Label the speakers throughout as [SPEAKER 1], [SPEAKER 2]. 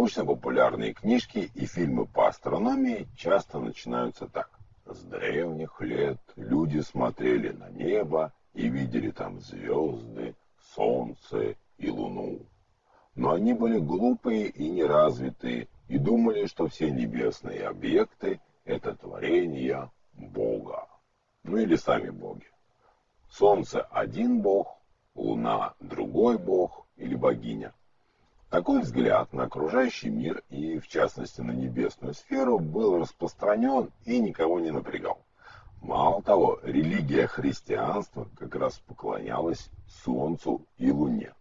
[SPEAKER 1] Научно-популярные книжки и фильмы по астрономии часто начинаются так. С древних лет люди смотрели на небо и видели там звезды, солнце и луну. Но они были глупые и неразвитые и думали, что все небесные объекты – это творение Бога. Ну или сами боги. Солнце – один бог, луна – другой бог или богиня. Такой взгляд на окружающий мир и, в частности, на небесную сферу был распространен и никого не напрягал. Мало того, религия христианства как раз поклонялась Солнцу и Луне.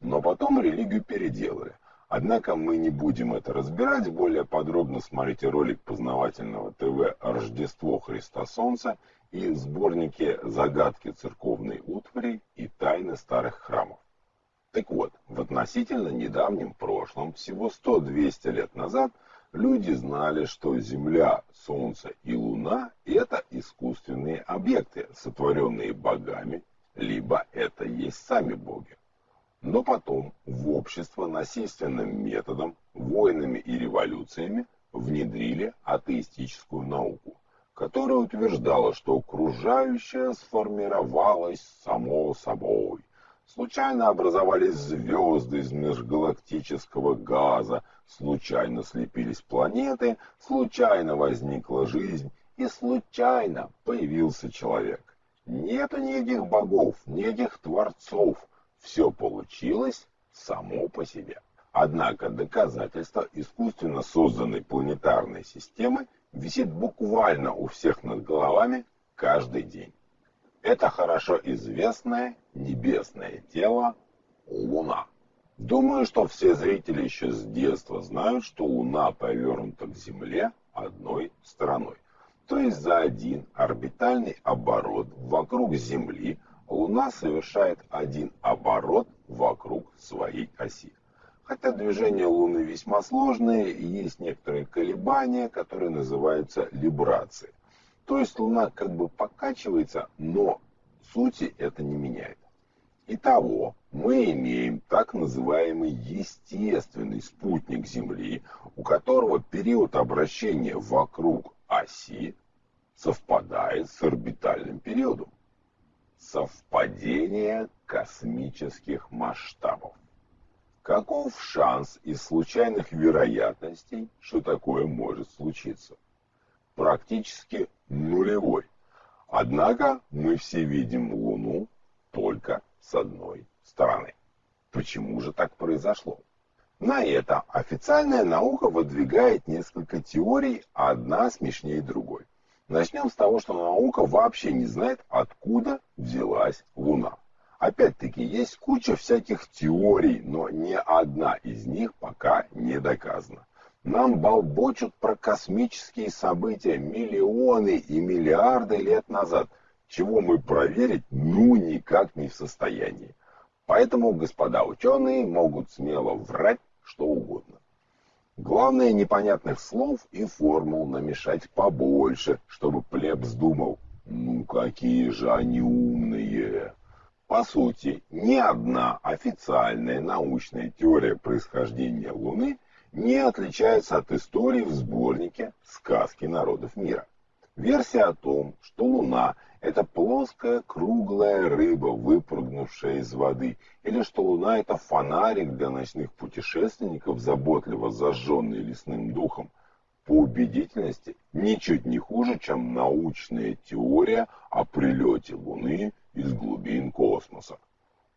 [SPEAKER 1] Но потом религию переделали. Однако мы не будем это разбирать. Более подробно смотрите ролик познавательного ТВ «Рождество Христа Солнца» и сборники «Загадки церковной утвари» и «Тайны старых храмов». Относительно недавнем прошлом, всего 100-200 лет назад, люди знали, что Земля, Солнце и Луна – это искусственные объекты, сотворенные богами, либо это есть сами боги. Но потом в общество насильственным методом, войнами и революциями внедрили атеистическую науку, которая утверждала, что окружающее сформировалось само собой – Случайно образовались звезды из межгалактического газа, случайно слепились планеты, случайно возникла жизнь и случайно появился человек. Нету никаких богов, никаких творцов. Все получилось само по себе. Однако доказательство искусственно созданной планетарной системы висит буквально у всех над головами каждый день. Это хорошо известное небесное тело Луна. Думаю, что все зрители еще с детства знают, что Луна повернута к Земле одной стороной. То есть за один орбитальный оборот вокруг Земли Луна совершает один оборот вокруг своей оси. Хотя движения Луны весьма сложные, есть некоторые колебания, которые называются либрацией. То есть Луна как бы покачивается, но сути это не меняет. Итого, мы имеем так называемый естественный спутник Земли, у которого период обращения вокруг оси совпадает с орбитальным периодом. Совпадение космических масштабов. Каков шанс из случайных вероятностей, что такое может случиться? Практически нулевой. Однако мы все видим Луну только с одной стороны. Почему же так произошло? На это официальная наука выдвигает несколько теорий, одна смешнее другой. Начнем с того, что наука вообще не знает, откуда взялась Луна. Опять-таки, есть куча всяких теорий, но ни одна из них пока не доказана. Нам болбочут про космические события миллионы и миллиарды лет назад, чего мы проверить ну никак не в состоянии. Поэтому господа ученые могут смело врать что угодно. Главное непонятных слов и формул намешать побольше, чтобы плебс думал, ну какие же они умные. По сути, ни одна официальная научная теория происхождения Луны не отличается от истории в сборнике «Сказки народов мира». Версия о том, что Луна – это плоская круглая рыба, выпрыгнувшая из воды, или что Луна – это фонарик для ночных путешественников, заботливо зажженный лесным духом, по убедительности ничуть не хуже, чем научная теория о прилете Луны из глубин космоса.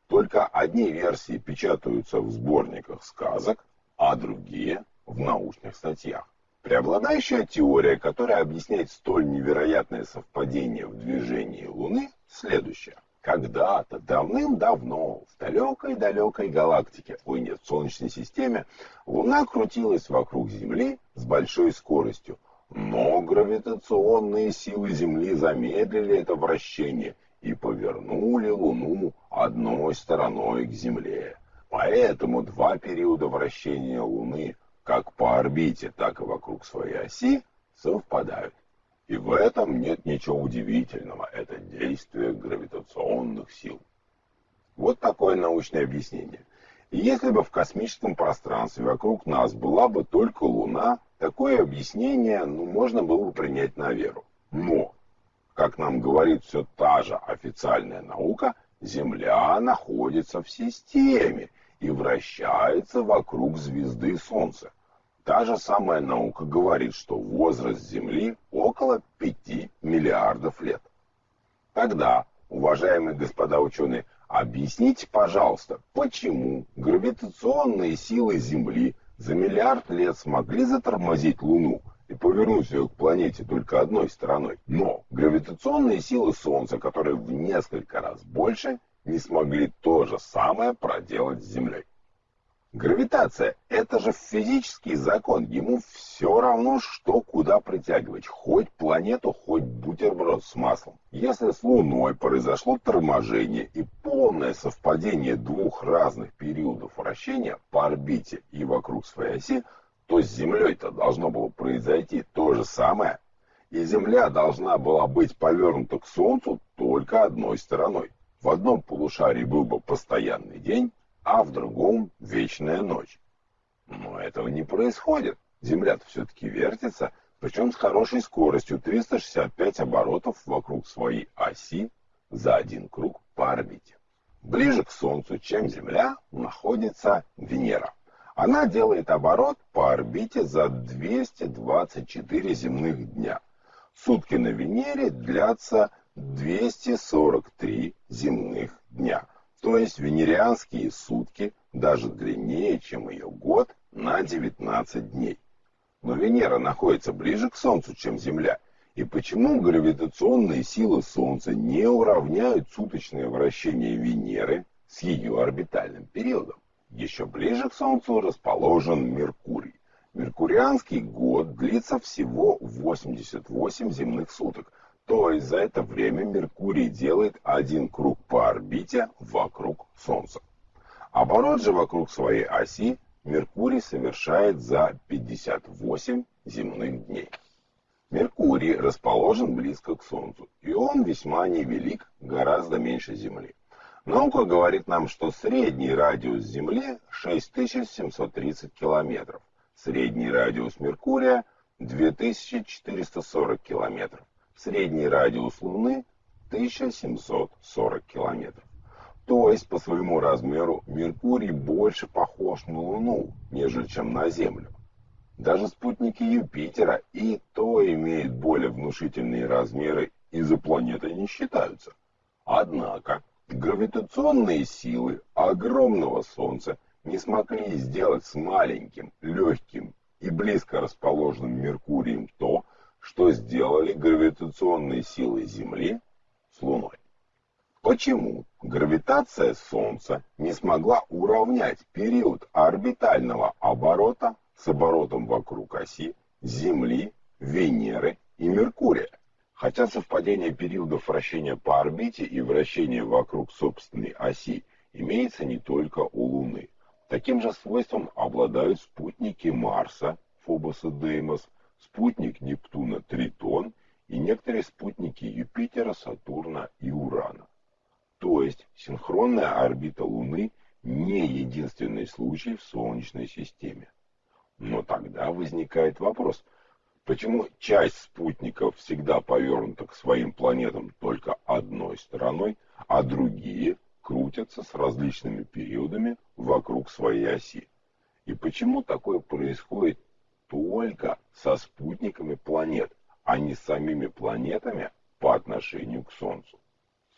[SPEAKER 1] Только одни версии печатаются в сборниках сказок, а другие в научных статьях. Преобладающая теория, которая объясняет столь невероятное совпадение в движении Луны, следующая. Когда-то, давным-давно, в далекой-далекой галактике, ой нет, в Солнечной системе, Луна крутилась вокруг Земли с большой скоростью. Но гравитационные силы Земли замедлили это вращение и повернули Луну одной стороной к Земле. Поэтому два периода вращения Луны как по орбите, так и вокруг своей оси совпадают. И в этом нет ничего удивительного. Это действие гравитационных сил. Вот такое научное объяснение. Если бы в космическом пространстве вокруг нас была бы только Луна, такое объяснение ну, можно было бы принять на веру. Но, как нам говорит все та же официальная наука, Земля находится в системе и вращается вокруг звезды Солнца. Та же самая наука говорит, что возраст Земли около 5 миллиардов лет. Тогда, уважаемые господа ученые, объясните, пожалуйста, почему гравитационные силы Земли за миллиард лет смогли затормозить Луну и повернуть ее к планете только одной стороной, но гравитационные силы Солнца, которые в несколько раз больше, не смогли то же самое проделать с Землей. Гравитация – это же физический закон, ему все равно, что куда притягивать, хоть планету, хоть бутерброд с маслом. Если с Луной произошло торможение и полное совпадение двух разных периодов вращения по орбите и вокруг своей оси, то с Землей-то должно было произойти то же самое, и Земля должна была быть повернута к Солнцу только одной стороной. В одном полушарии был бы постоянный день, а в другом вечная ночь. Но этого не происходит. Земля-то все-таки вертится, причем с хорошей скоростью 365 оборотов вокруг своей оси за один круг по орбите. Ближе к Солнцу, чем Земля, находится Венера. Она делает оборот по орбите за 224 земных дня. Сутки на Венере длятся 243 земных дня – то есть венерианские сутки даже длиннее, чем ее год, на 19 дней. Но Венера находится ближе к Солнцу, чем Земля. И почему гравитационные силы Солнца не уравняют суточное вращение Венеры с ее орбитальным периодом? Еще ближе к Солнцу расположен Меркурий. Меркурианский год длится всего 88 земных суток, то есть за это время Меркурий делает один круг по орбите вокруг Солнца. Оборот же вокруг своей оси Меркурий совершает за 58 земных дней. Меркурий расположен близко к Солнцу, и он весьма невелик, гораздо меньше Земли. Наука говорит нам, что средний радиус Земли 6730 километров, средний радиус Меркурия 2440 километров. Средний радиус Луны 1740 километров. То есть по своему размеру Меркурий больше похож на Луну, нежели чем на Землю. Даже спутники Юпитера и то имеют более внушительные размеры и за планетой не считаются. Однако гравитационные силы огромного Солнца не смогли сделать с маленьким, легким и близко расположенным Меркурием то, что сделали гравитационные силы Земли с Луной. Почему гравитация Солнца не смогла уравнять период орбитального оборота с оборотом вокруг оси Земли, Венеры и Меркурия? Хотя совпадение периодов вращения по орбите и вращения вокруг собственной оси имеется не только у Луны. Таким же свойством обладают спутники Марса, Фобос и Деймос, спутник Нептуна Тритон и некоторые спутники Юпитера, Сатурна и Урана. То есть синхронная орбита Луны не единственный случай в Солнечной системе. Но тогда возникает вопрос, почему часть спутников всегда повернута к своим планетам только одной стороной, а другие крутятся с различными периодами вокруг своей оси? И почему такое происходит только со спутниками планет, а не с самими планетами по отношению к Солнцу.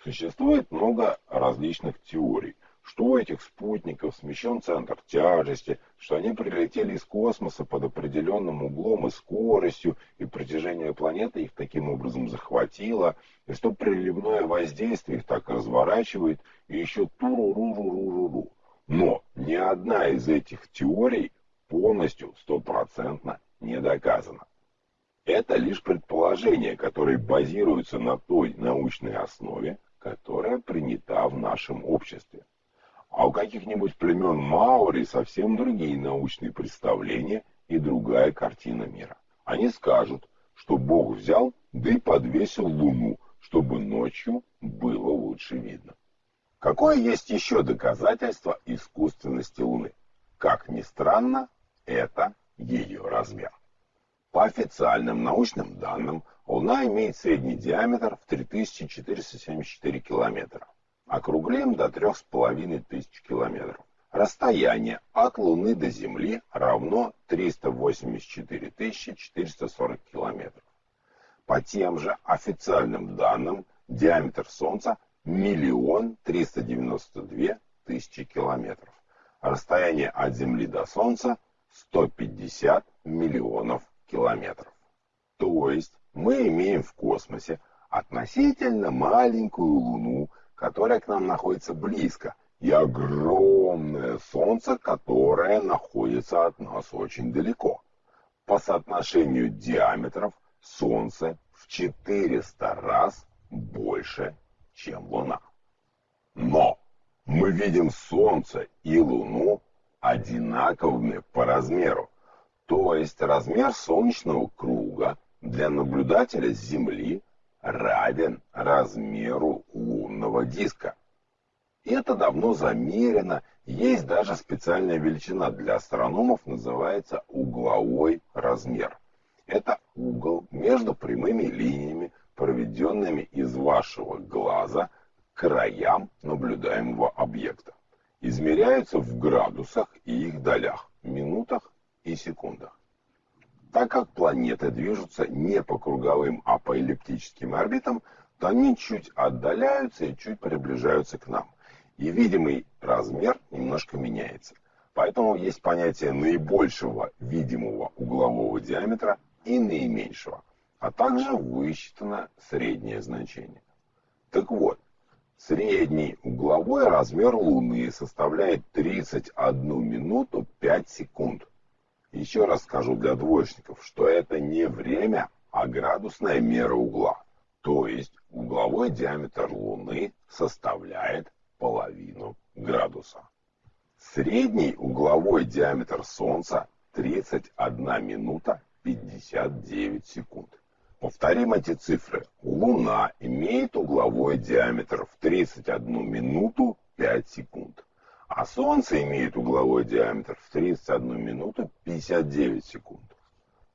[SPEAKER 1] Существует много различных теорий, что у этих спутников смещен центр тяжести, что они прилетели из космоса под определенным углом и скоростью, и притяжение планеты их таким образом захватило, и что приливное воздействие их так разворачивает, и еще туру-ру-ру-ру-ру-ру. Но ни одна из этих теорий полностью, стопроцентно не доказано. Это лишь предположения, которые базируются на той научной основе, которая принята в нашем обществе. А у каких-нибудь племен Маори совсем другие научные представления и другая картина мира. Они скажут, что Бог взял, да и подвесил луну, чтобы ночью было лучше видно. Какое есть еще доказательство искусственности Луны? Как ни странно, это ее размер. По официальным научным данным, Луна имеет средний диаметр в 3474 километра. Округлим до 3500 километров. Расстояние от Луны до Земли равно 384 440 километров. По тем же официальным данным, диаметр Солнца миллион триста девяносто две тысячи километров. Расстояние от Земли до Солнца 150 миллионов километров. То есть мы имеем в космосе относительно маленькую Луну, которая к нам находится близко, и огромное Солнце, которое находится от нас очень далеко. По соотношению диаметров Солнце в 400 раз больше, чем Луна. Но мы видим Солнце и Луну одинаковыми по размеру. То есть размер солнечного круга для наблюдателя с Земли равен размеру лунного диска. Это давно замерено, есть даже специальная величина для астрономов, называется угловой размер. Это угол между прямыми линиями, проведенными из вашего глаза к краям наблюдаемого объекта. Измеряются в градусах и их долях, минутах и секундах. Так как планеты движутся не по круговым, а по эллиптическим орбитам, то они чуть отдаляются и чуть приближаются к нам. И видимый размер немножко меняется. Поэтому есть понятие наибольшего видимого углового диаметра и наименьшего, а также высчитано среднее значение. Так вот, средний угловой размер Луны составляет 31 минуту 5 секунд. Еще раз скажу для двоечников, что это не время, а градусная мера угла. То есть угловой диаметр Луны составляет половину градуса. Средний угловой диаметр Солнца 31 минута 59 секунд. Повторим эти цифры. Луна имеет угловой диаметр в 31 минуту 5 секунд а Солнце имеет угловой диаметр в 31 минуту 59 секунд.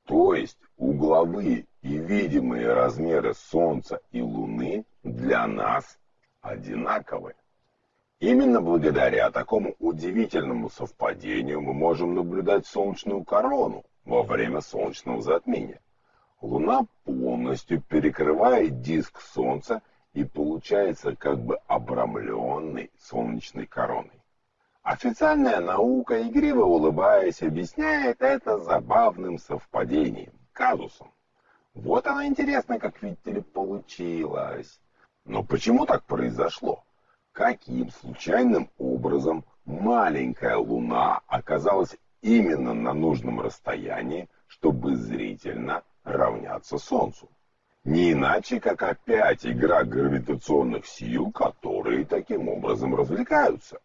[SPEAKER 1] То есть угловые и видимые размеры Солнца и Луны для нас одинаковы. Именно благодаря такому удивительному совпадению мы можем наблюдать солнечную корону во время солнечного затмения. Луна полностью перекрывает диск Солнца и получается как бы обрамленный солнечной короной. Официальная наука, игриво улыбаясь, объясняет это забавным совпадением, казусом. Вот оно интересно, как видите ли, получилось. Но почему так произошло? Каким случайным образом маленькая Луна оказалась именно на нужном расстоянии, чтобы зрительно равняться Солнцу? Не иначе, как опять игра гравитационных сил, которые таким образом развлекаются.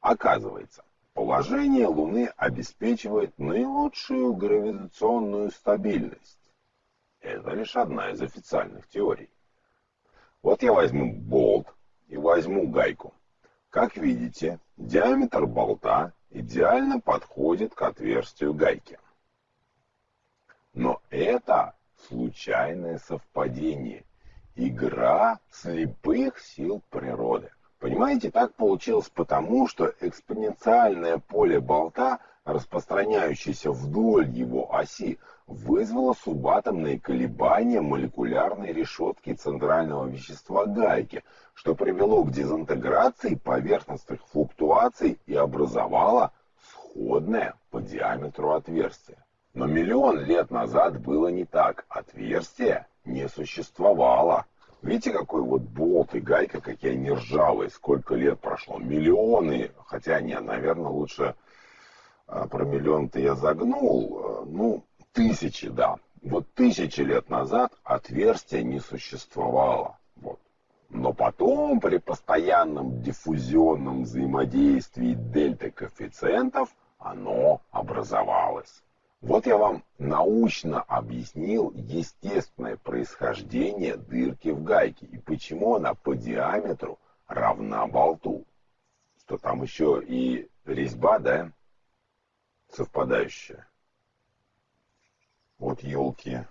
[SPEAKER 1] Оказывается, положение Луны обеспечивает наилучшую гравитационную стабильность. Это лишь одна из официальных теорий. Вот я возьму болт и возьму гайку. Как видите, диаметр болта идеально подходит к отверстию гайки. Но это случайное совпадение, игра слепых сил природы. Понимаете, так получилось потому, что экспоненциальное поле болта, распространяющееся вдоль его оси, вызвало субатомные колебания молекулярной решетки центрального вещества гайки, что привело к дезинтеграции поверхностных флуктуаций и образовало сходное по диаметру отверстие. Но миллион лет назад было не так, отверстия не существовало. Видите, какой вот болт и гайка, какие они ржавые, сколько лет прошло, миллионы, хотя не, наверное, лучше а, про миллион-то я загнул, ну, тысячи, да. Вот тысячи лет назад отверстия не существовало. Вот. Но потом при постоянном диффузионном взаимодействии дельта коэффициентов оно образовалось. Вот я вам научно объяснил естественное происхождение дырки в гайке и почему она по диаметру равна болту. Что там еще и резьба, да, совпадающая. Вот елки.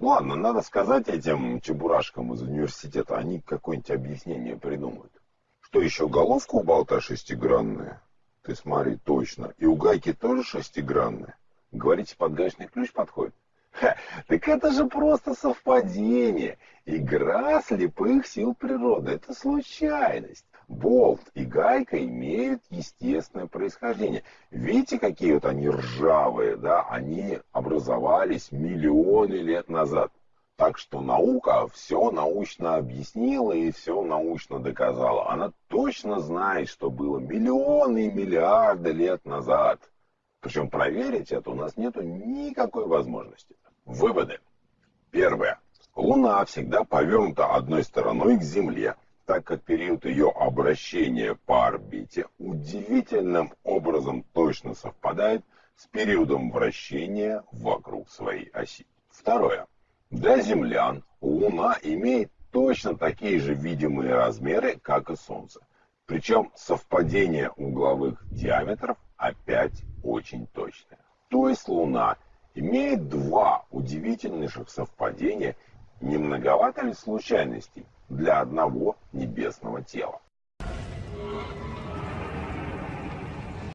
[SPEAKER 1] Ну ладно, надо сказать этим чебурашкам из университета, они какое-нибудь объяснение придумают. Что еще, головка у болта шестигранная? Ты смотри, точно. И у гайки тоже шестигранная. Говорите, подгаечный ключ подходит? Ха, так это же просто совпадение. Игра слепых сил природы. Это случайность. Болт и гайка имеют естественное происхождение. Видите, какие вот они ржавые, да? Они образовались миллионы лет назад. Так что наука все научно объяснила и все научно доказала. Она точно знает, что было миллионы и миллиарды лет назад. Причем проверить это у нас нет никакой возможности. Выводы. Первое. Луна всегда повернута одной стороной к Земле, так как период ее обращения по орбите удивительным образом точно совпадает с периодом вращения вокруг своей оси. Второе. Для землян Луна имеет точно такие же видимые размеры, как и Солнце. Причем совпадение угловых диаметров опять очень точное. То есть Луна имеет два удивительных совпадения, не многовато ли случайностей для одного небесного тела.